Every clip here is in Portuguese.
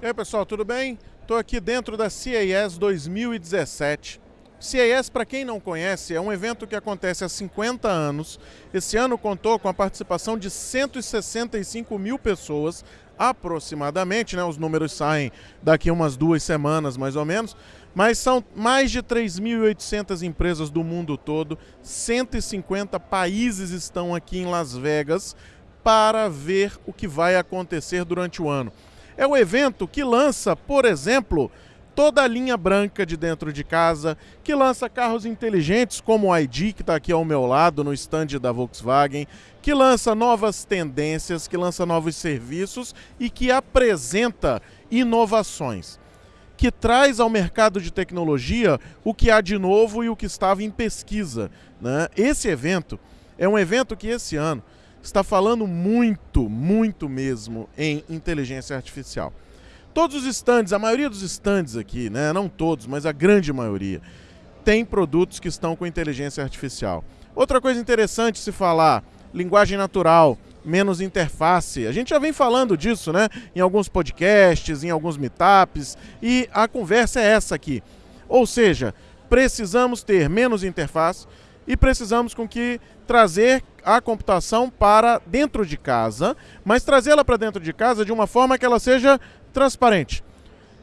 E aí pessoal, tudo bem? Estou aqui dentro da CES 2017. CES, para quem não conhece, é um evento que acontece há 50 anos. Esse ano contou com a participação de 165 mil pessoas, aproximadamente, né? Os números saem daqui umas duas semanas, mais ou menos. Mas são mais de 3.800 empresas do mundo todo, 150 países estão aqui em Las Vegas para ver o que vai acontecer durante o ano. É o evento que lança, por exemplo, toda a linha branca de dentro de casa, que lança carros inteligentes como o ID, que está aqui ao meu lado no stand da Volkswagen, que lança novas tendências, que lança novos serviços e que apresenta inovações. Que traz ao mercado de tecnologia o que há de novo e o que estava em pesquisa. Né? Esse evento é um evento que esse ano está falando muito, muito mesmo em inteligência artificial. Todos os estandes, a maioria dos estandes aqui, né, não todos, mas a grande maioria, tem produtos que estão com inteligência artificial. Outra coisa interessante se falar, linguagem natural, menos interface. A gente já vem falando disso, né, em alguns podcasts, em alguns meetups, e a conversa é essa aqui. Ou seja, precisamos ter menos interface, e precisamos com que trazer a computação para dentro de casa, mas trazê-la para dentro de casa de uma forma que ela seja transparente.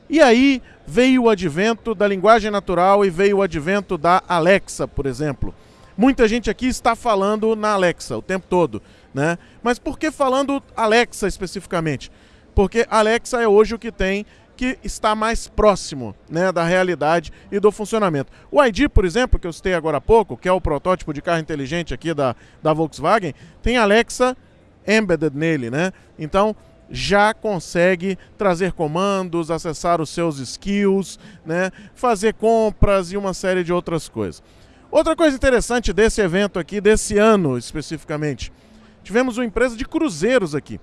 E aí veio o advento da linguagem natural e veio o advento da Alexa, por exemplo. Muita gente aqui está falando na Alexa o tempo todo, né? Mas por que falando Alexa especificamente? Porque Alexa é hoje o que tem que está mais próximo né, da realidade e do funcionamento. O ID, por exemplo, que eu citei agora há pouco, que é o protótipo de carro inteligente aqui da, da Volkswagen, tem Alexa embedded nele, né? Então já consegue trazer comandos, acessar os seus skills, né, fazer compras e uma série de outras coisas. Outra coisa interessante desse evento aqui, desse ano especificamente, tivemos uma empresa de cruzeiros aqui,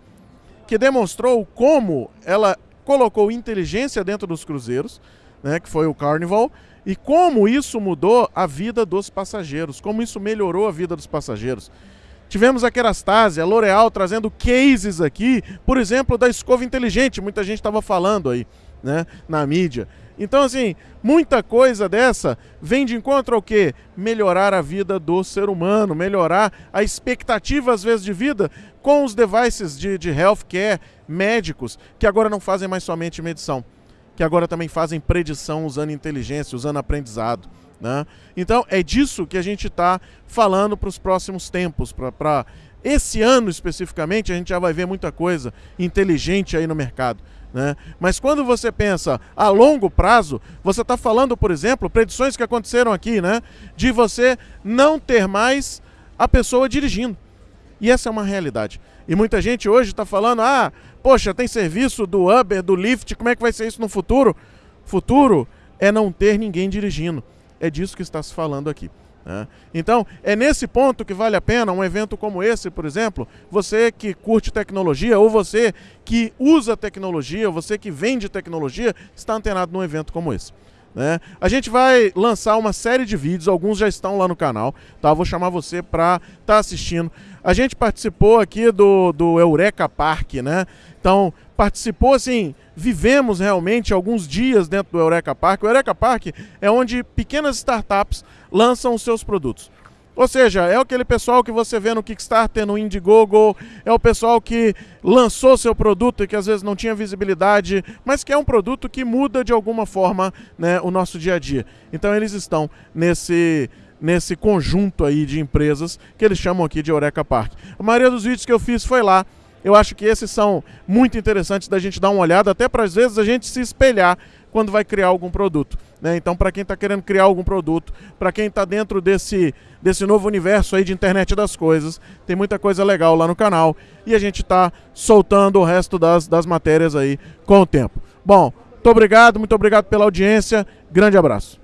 que demonstrou como ela colocou inteligência dentro dos cruzeiros, né, que foi o Carnival, e como isso mudou a vida dos passageiros, como isso melhorou a vida dos passageiros. Tivemos a Kerastase, a L'Oréal trazendo cases aqui, por exemplo, da escova inteligente, muita gente estava falando aí, né, na mídia. Então, assim, muita coisa dessa vem de encontro ao quê? Melhorar a vida do ser humano, melhorar a expectativa, às vezes, de vida com os devices de, de healthcare, médicos, que agora não fazem mais somente medição, que agora também fazem predição usando inteligência, usando aprendizado. Né? Então, é disso que a gente está falando para os próximos tempos, para esse ano especificamente, a gente já vai ver muita coisa inteligente aí no mercado. Né? Mas quando você pensa a longo prazo, você está falando, por exemplo, predições que aconteceram aqui, né? De você não ter mais a pessoa dirigindo. E essa é uma realidade. E muita gente hoje está falando, ah, poxa, tem serviço do Uber, do Lyft, como é que vai ser isso no futuro? Futuro é não ter ninguém dirigindo. É disso que está se falando aqui. Né? Então, é nesse ponto que vale a pena um evento como esse, por exemplo, você que curte tecnologia, ou você que usa tecnologia, você que vende tecnologia, está antenado num evento como esse. Né? A gente vai lançar uma série de vídeos, alguns já estão lá no canal, tá? Vou chamar você para estar tá assistindo. A gente participou aqui do, do Eureka Park, né? Então, participou assim, vivemos realmente alguns dias dentro do Eureka Park. O Eureka Park é onde pequenas startups lançam os seus produtos. Ou seja, é aquele pessoal que você vê no Kickstarter, no Indiegogo, é o pessoal que lançou seu produto e que às vezes não tinha visibilidade, mas que é um produto que muda de alguma forma né, o nosso dia a dia. Então eles estão nesse, nesse conjunto aí de empresas que eles chamam aqui de Eureka Park. A maioria dos vídeos que eu fiz foi lá. Eu acho que esses são muito interessantes da gente dar uma olhada, até para às vezes a gente se espelhar quando vai criar algum produto. Né? Então, para quem está querendo criar algum produto, para quem está dentro desse, desse novo universo aí de internet das coisas, tem muita coisa legal lá no canal e a gente está soltando o resto das, das matérias aí com o tempo. Bom, muito obrigado, muito obrigado pela audiência, grande abraço.